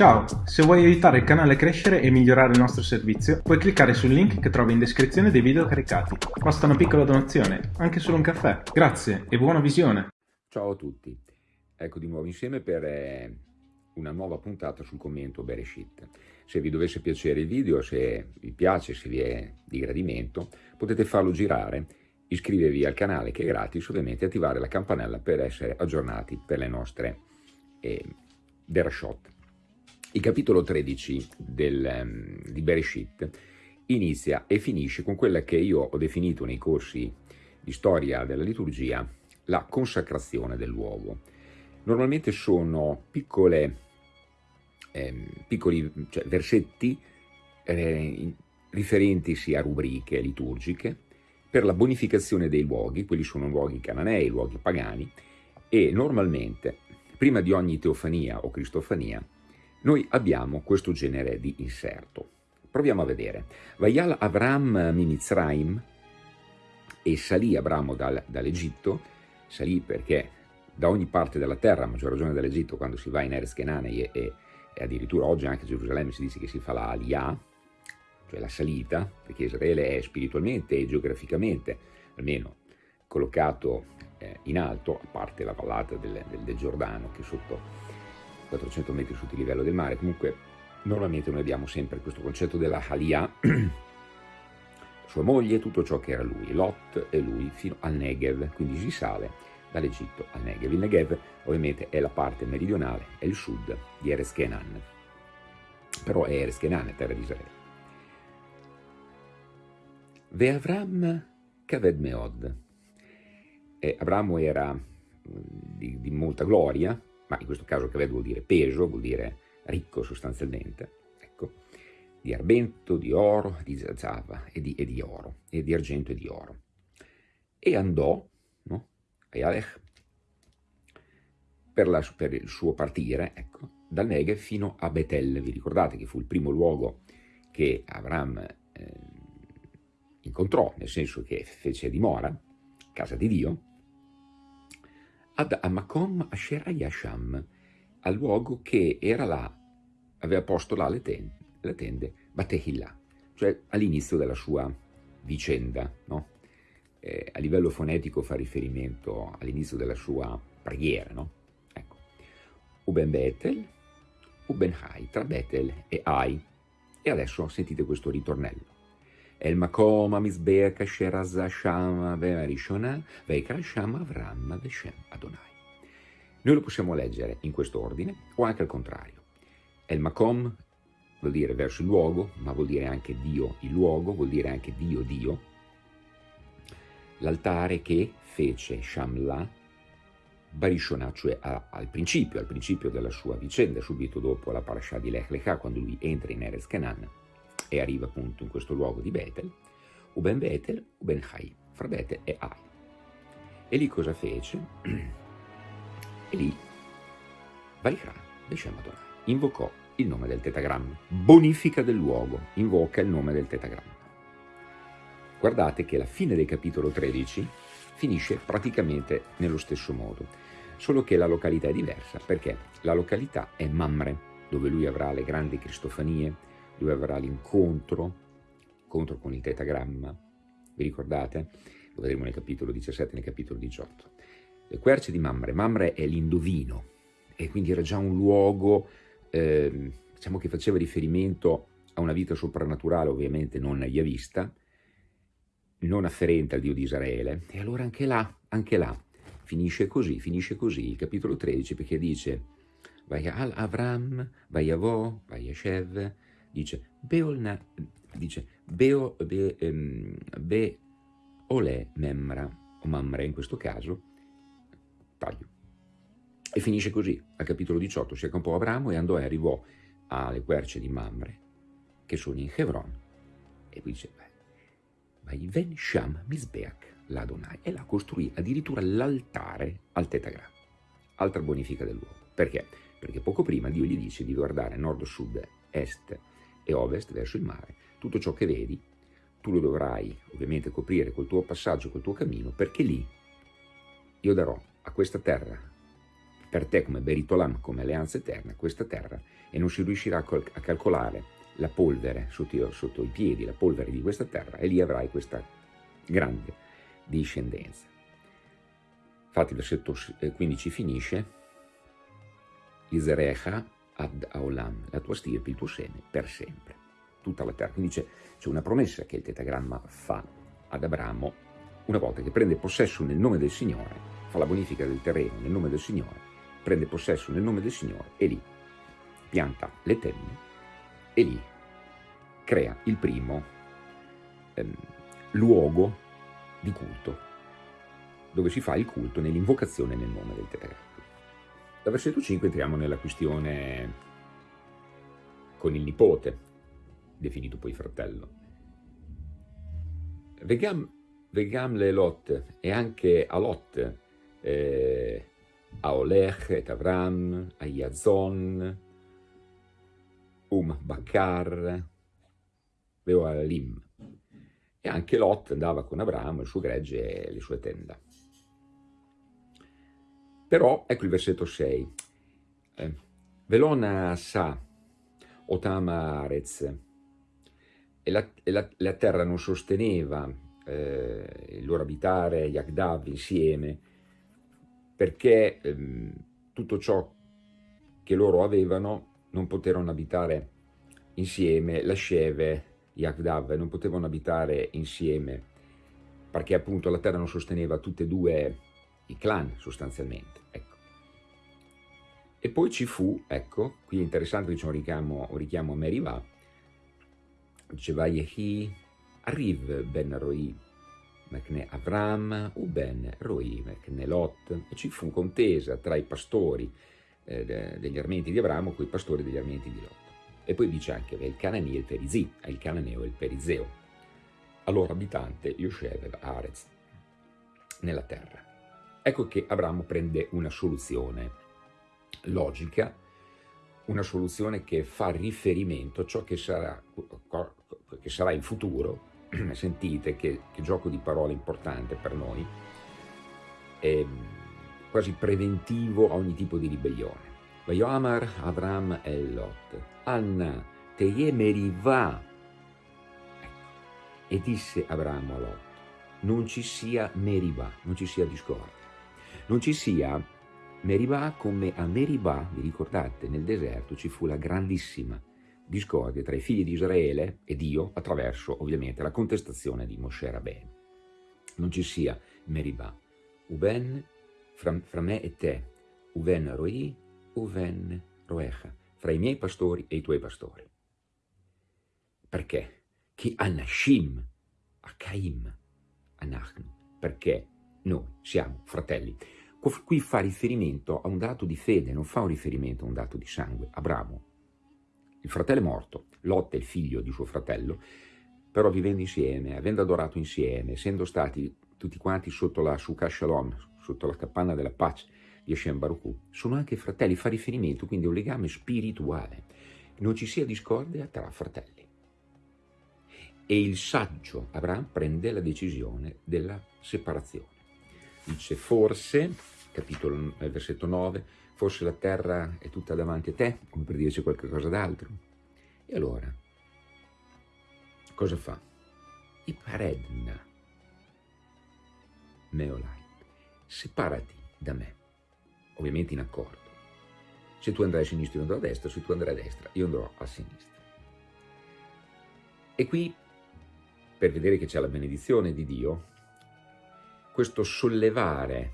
Ciao, se vuoi aiutare il canale a crescere e migliorare il nostro servizio, puoi cliccare sul link che trovi in descrizione dei video caricati. Basta una piccola donazione, anche solo un caffè. Grazie e buona visione! Ciao a tutti, ecco di nuovo insieme per eh, una nuova puntata sul commento Bereshit. Se vi dovesse piacere il video, se vi piace, se vi è di gradimento, potete farlo girare, iscrivervi al canale che è gratis, ovviamente attivare la campanella per essere aggiornati per le nostre eh, Bereshot. Il capitolo 13 del, um, di Bereshit inizia e finisce con quella che io ho definito nei corsi di storia della liturgia la consacrazione del luogo. Normalmente sono piccole, eh, piccoli cioè, versetti eh, riferentisi a rubriche liturgiche per la bonificazione dei luoghi, quelli sono luoghi cananei, luoghi pagani, e normalmente, prima di ogni teofania o cristofania, noi abbiamo questo genere di inserto. Proviamo a vedere. Vayal Avram Mimitzraim e salì Abramo dal, dall'Egitto, salì perché da ogni parte della terra, a maggior ragione dall'Egitto, quando si va in Eres Kenane e, e, e, addirittura oggi anche a Gerusalemme si dice che si fa la Aliyah, cioè la salita, perché Israele è spiritualmente e geograficamente, almeno collocato eh, in alto, a parte la vallata del, del, del Giordano, che sotto 400 metri sotto il livello del mare, comunque normalmente noi abbiamo sempre questo concetto della Haliyah, sua moglie, tutto ciò che era lui, Lot e lui fino al Negev, quindi si sale dall'Egitto al Negev. Il Negev ovviamente è la parte meridionale, è il sud di Eres Kenan, però è Eres Kenan, terra di Israele. Ve Avram Kaved Meod. E Abramo era di, di molta gloria, ma in questo caso Kaved vuol dire peso, vuol dire ricco sostanzialmente, ecco, di argento, di oro, di zazava e di, e di oro, e di argento e di oro. E andò, no, Ayalech, per, la, per il suo partire, ecco, dal Negev fino a Betel, vi ricordate che fu il primo luogo che Avram eh, incontrò, nel senso che fece dimora, casa di Dio, ad Amakom Asher Ayasham, al luogo che era là, aveva posto là le tende, le tende Batehillah, cioè all'inizio della sua vicenda, no? eh, a livello fonetico fa riferimento all'inizio della sua preghiera, no? Ecco. Uben Betel, Uben Hai, tra Betel e Ai. E adesso sentite questo ritornello. El makom המזבח אשר עזה שם והראשונה, ויקרא שם אברהם בשם Adonai. Noi lo possiamo leggere in questo ordine o anche al contrario. El makom vuol dire verso il luogo, ma vuol dire anche Dio il luogo, vuol dire anche Dio Dio. L'altare che fece Shamla Barishona, cioè a, al principio, al principio della sua vicenda, subito dopo la parasha di Lech Lecha, quando lui entra in Erez Canaan, e arriva appunto in questo luogo di Betel, Uben Betel, Uben Hai, fra Betel e Ai. E lì cosa fece? E lì Vaikra, Beshem Adonai, invocò il nome del tetagramma, bonifica del luogo, invoca il nome del tetagramma. Guardate che la fine del capitolo 13 finisce praticamente nello stesso modo, solo che la località è diversa, perché la località è Mamre, dove lui avrà le grandi cristofanie, dove avrà l'incontro, incontro con il tetagramma, vi ricordate? Lo vedremo nel capitolo 17 e nel capitolo 18. Le querce di Mamre, Mamre è l'indovino e quindi era già un luogo, eh, diciamo che faceva riferimento a una vita soprannaturale, ovviamente non yavista, non afferente al Dio di Israele, e allora anche là, anche là, finisce così, finisce così il capitolo 13 perché dice Vayal Avram, Vayavo, Vayashev, dice Beolna, dice Beo, be, um, be ole memra, o mamre in questo caso, taglio. E finisce così, al capitolo 18, si accampò Abramo e andò e arrivò alle querce di Mamre, che sono in Hebron, e qui dice, vai ven sham misbeach l'Adonai, e là costruì addirittura l'altare al tetagramma, altra bonifica del luogo. Perché? Perché poco prima Dio gli dice di guardare nord, sud, est e ovest verso il mare. Tutto ciò che vedi, tu lo dovrai ovviamente coprire col tuo passaggio, col tuo cammino, perché lì io darò a questa terra per te come Beritolam, come alleanza eterna, questa terra e non si riuscirà a, calcolare la polvere sotto, sotto, i piedi, la polvere di questa terra e lì avrai questa grande discendenza. Infatti il versetto 15 finisce Iserecha ad Aolam, la tua stirpe, il tuo seme, per sempre, tutta la terra. Quindi c'è, una promessa che il tetagramma fa ad Abramo una volta che prende possesso nel nome del Signore, fa la bonifica del terreno nel nome del Signore, prende possesso nel nome del Signore e lì pianta le tende e lì crea il primo ehm, luogo di culto, dove si fa il culto nell'invocazione nel nome del Tetagramma. Da versetto 5 entriamo nella questione con il nipote, definito poi fratello. Vegam, vegam le Lot e anche a Lot, eh, a Olech et Avram, a Yazon, Um Bakar, Veo Alim. E anche Lot andava con Abramo, il suo gregge e le sue tenda. Però, ecco il versetto 6. Eh, Velona sa, Otama Arez, e la, e la, la terra non sosteneva eh, il loro abitare, Yagdav insieme, perché ehm, tutto ciò che loro avevano non poterono abitare insieme, la Sheve, Yagdav, non potevano abitare insieme, perché appunto la terra non sosteneva tutte e due i clan sostanzialmente. Ecco. E poi ci fu, ecco, qui è interessante che c'è un richiamo, un richiamo a Merivà, dice Vayehi, arriv ben Roi, Mechne Avram, u ben Roi, Mechne Lot, e ci fu contesa tra i pastori eh, degli armenti di Abramo con i pastori degli armenti di Lot. E poi dice anche il Canani e il Perizi, il Cananeo e il Perizeo, allora abitante Yoshev Arez, nella terra. Ecco che Abramo prende una soluzione logica, una soluzione che fa riferimento a ciò che sarà, che sarà in futuro, sentite che, che, gioco di parole importante per noi, è quasi preventivo a ogni tipo di ribellione. Vayoamar Avram Lot, Anna Teye Meriva, ecco. e disse Abramo a Lot, non ci sia Meriva, non ci sia discordia non ci sia Meribah come a Meribah, vi ricordate, nel deserto ci fu la grandissima discordia tra i figli di Israele e Dio attraverso ovviamente la contestazione di Moshe Rabbeinu. Non ci sia Meribah, Uben fra, fra me e te, Uven Roi, Uven Roecha, fra i miei pastori e i tuoi pastori. Perché? Chi Anashim, Akaim, Anachnu, perché noi siamo fratelli. Qui fa riferimento a un dato di fede, non fa un riferimento a un dato di sangue. Abramo, il fratello è morto, Lot è il figlio di suo fratello, però vivendo insieme, avendo adorato insieme, essendo stati tutti quanti sotto la Sukkah Shalom, sotto la capanna della pace di Hashem Baruch sono anche fratelli, fa riferimento quindi a un legame spirituale, non ci sia discordia tra fratelli. E il saggio Abramo prende la decisione della separazione dice forse, capitolo versetto 9, forse la terra è tutta davanti a te, come per dirci qualcosa d'altro. E allora, cosa fa? I paredna, meolai, separati da me, ovviamente in accordo. Se tu andrai a sinistra io andrò a destra, se tu andrai a destra io andrò a sinistra. E qui, per vedere che c'è la benedizione di Dio, questo sollevare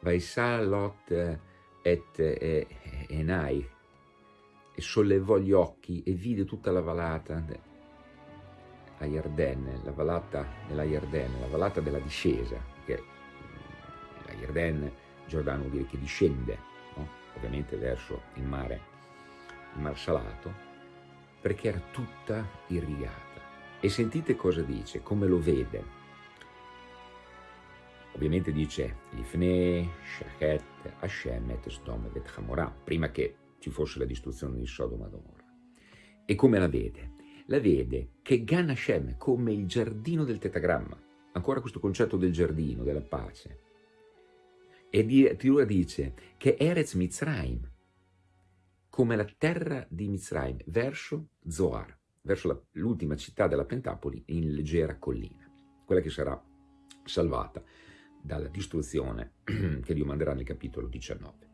Vaisà Lot et Enai e sollevò gli occhi e vide tutta la vallata a Yarden, la vallata della Yarden, la vallata della discesa, che la Yarden, Giordano vuol dire che discende, no? ovviamente verso il mare, il mar salato, perché era tutta irrigata. E sentite cosa dice, come lo vede, Ovviamente dice Lifne, Shachet, Hashem et Sdom et Hamorah, prima che ci fosse la distruzione di Sodoma e. E come la vede? La vede che Gan Hashem, come il giardino del tetagramma, ancora questo concetto del giardino, della pace, E addirittura dice che Erez Mitzrayim, come la terra di Mitzrayim, verso Zoar, verso l'ultima città della Pentapoli in leggera collina, quella che sarà salvata dalla distruzione che Dio manderà nel capitolo 19.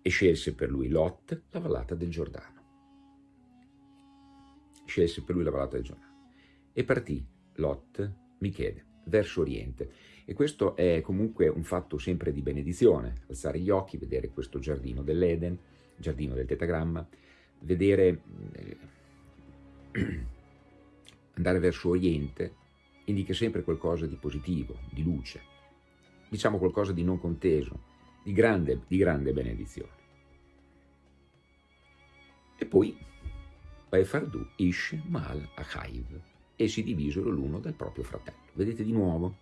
E scelse per lui Lot, la vallata del Giordano. Scelse per lui la vallata del Giordano. E partì Lot, Michele, verso oriente. E questo è comunque un fatto sempre di benedizione, alzare gli occhi, vedere questo giardino dell'Eden, giardino del tetagramma, vedere, eh, andare verso oriente, indica sempre qualcosa di positivo, di luce, diciamo qualcosa di non conteso, di grande, di grande benedizione. E poi Paefardu, Ish, Mal, Achaiv, e si divisero l'uno dal proprio fratello. Vedete di nuovo?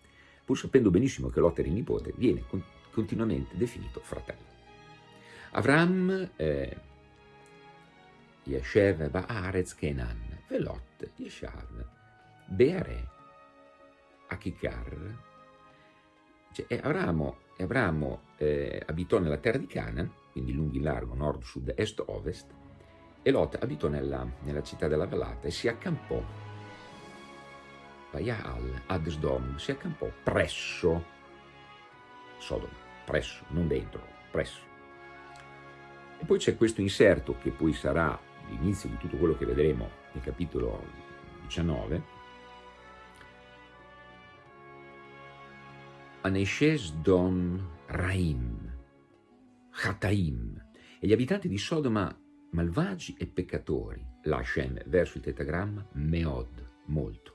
Pur sapendo benissimo che Lot era il nipote, viene continuamente definito fratello. Avram, eh, Yeshev Baaretz Kenan, Velot, Yeshav, Beare, Achikar. Cioè, Abramo, Abramo eh, abitò nella terra di Canaan, quindi lungo in largo, nord, sud, est, ovest, e Lot abitò nella, nella città della vallata e si accampò Vayal ad Sdom si accampò presso Sodoma, presso, non dentro, presso. E poi c'è questo inserto che poi sarà l'inizio di tutto quello che vedremo nel capitolo 19. Aneshes Dom Raim, Chataim, e gli abitanti di Sodoma malvagi e peccatori, la verso il tetagramma, Meod, molto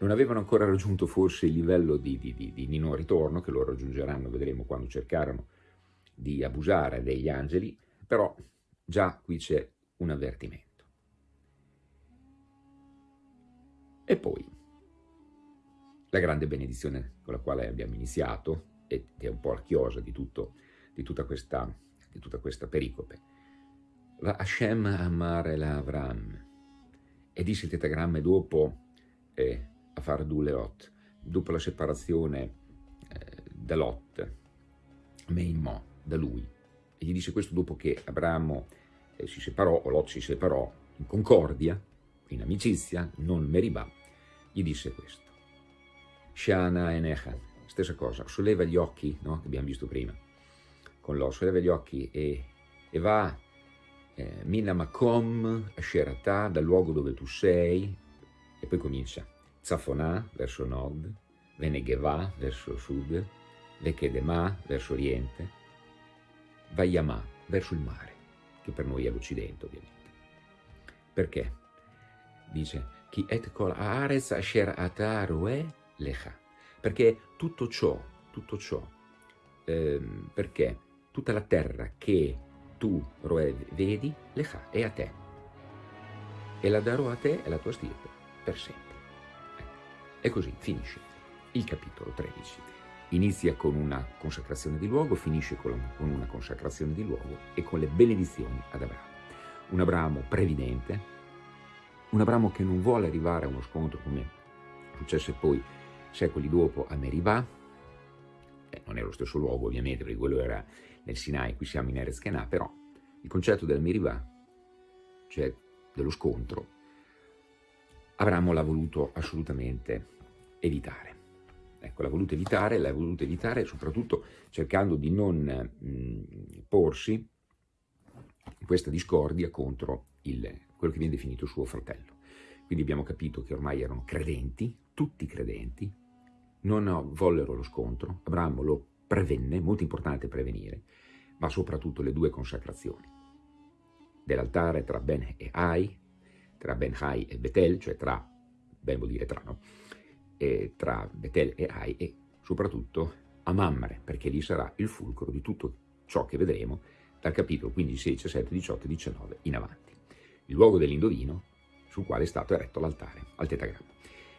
non avevano ancora raggiunto forse il livello di, di, di, di non ritorno, che lo raggiungeranno, vedremo quando cercarono di abusare degli angeli, però già qui c'è un avvertimento. E poi la grande benedizione con la quale abbiamo iniziato, ed è un po' la chiosa di, tutto, di, tutta, questa, di tutta questa pericope. La Hashem amare la Avram, e disse il tetagramma dopo eh, a fare due Lot, dopo la separazione eh, da Lot, Meimò, da lui. E gli disse questo dopo che Abramo eh, si separò, o Lot si separò, in concordia, in amicizia, non Meribà, gli disse questo. Shana e Necha, stessa cosa, solleva gli occhi, no? che abbiamo visto prima, con Lot, solleva gli occhi e, e va eh, Mina Makom, Asheratà, dal luogo dove tu sei, e poi comincia Zafonà verso nord, Venegevà verso sud, Vekedemà verso oriente, Vayamà verso il mare, che per noi è l'Occidente ovviamente. Perché? Dice, Chi et kol haaretz asher ataroe lecha. Perché tutto ciò, tutto ciò, ehm, perché tutta la terra che tu, Roe, vedi, lecha, è a te. E la darò a te e la tua stirpe per sempre. E così finisce il capitolo 13. Inizia con una consacrazione di luogo, finisce con una consacrazione di luogo e con le benedizioni ad Abramo. Un Abramo previdente, un Abramo che non vuole arrivare a uno scontro come successe poi secoli dopo a Meribah, eh, non è lo stesso luogo ovviamente perché quello era nel Sinai, qui siamo in Erez Kenah, però il concetto del Meribah, cioè dello scontro, Abramo l'ha voluto assolutamente evitare. Ecco, l'ha voluto evitare, l'ha voluto evitare soprattutto cercando di non mh, porsi in questa discordia contro il, quello che viene definito suo fratello. Quindi abbiamo capito che ormai erano credenti, tutti credenti, non vollero lo scontro, Abramo lo prevenne, molto importante prevenire, ma soprattutto le due consacrazioni dell'altare tra Ben e Ai, tra Ben Hai e Betel, cioè tra, ben vuol dire tra, no? eh, tra Betel e Ai e soprattutto a Mamre, perché lì sarà il fulcro di tutto ciò che vedremo dal capitolo 15, 17, 18 e 19 in avanti. Il luogo dell'indovino sul quale è stato eretto l'altare al tetagramma.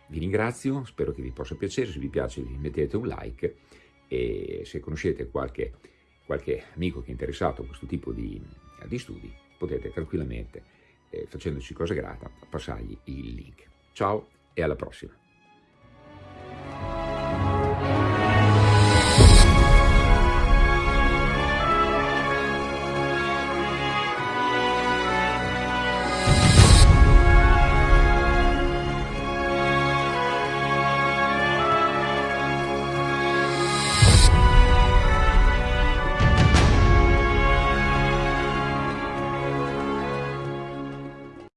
Vi ringrazio, spero che vi possa piacere, se vi piace mettete un like e se conoscete qualche, qualche amico che è interessato a questo tipo di, di studi potete tranquillamente, eh, facendoci cosa grata, passargli il link. Ciao e alla prossima!